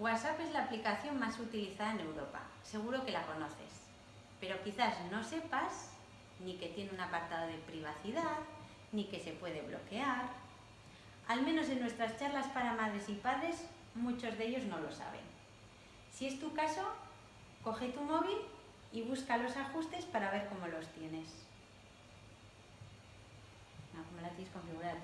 WhatsApp es la aplicación más utilizada en Europa, seguro que la conoces, pero quizás no sepas ni que tiene un apartado de privacidad, ni que se puede bloquear. Al menos en nuestras charlas para madres y padres, muchos de ellos no lo saben. Si es tu caso, coge tu móvil y busca los ajustes para ver cómo los tienes. Ah, no, ¿cómo la tienes configurada?